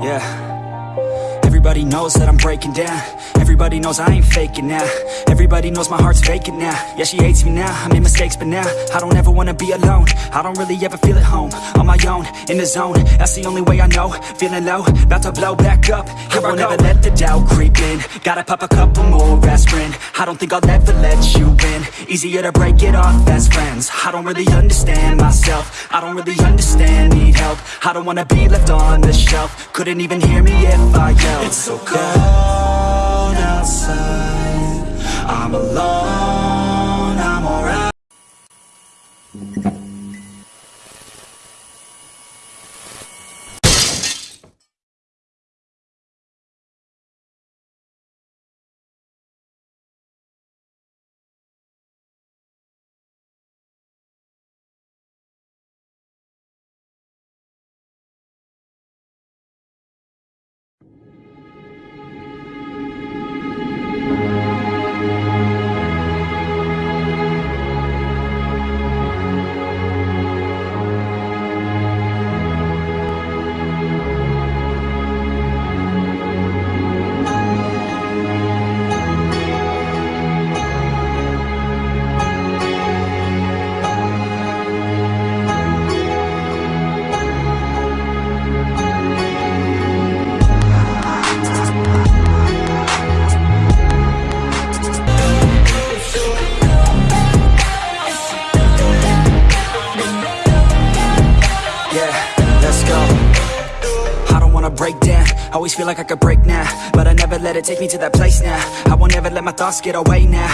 Yeah. Everybody knows that I'm breaking down. Everybody knows I ain't faking now. Everybody knows my heart's vacant now. Yeah, she hates me now, I made mistakes but now I don't ever wanna be alone. I don't really ever feel at home On my own, in the zone. That's the only way I know. Feeling low, about to blow back up. Here I won't ever let the doubt creep in. Gotta pop a couple more aspirin. I don't think I'll ever let you win. Easier to break it off best friends. I don't really understand myself. I don't really understand, need help. I don't wanna be left on the shelf. Couldn't even hear me if I yelled. It's so cold wanna break down. Always feel like I could break now But I never let it take me to that place now. I won't ever let my thoughts get away now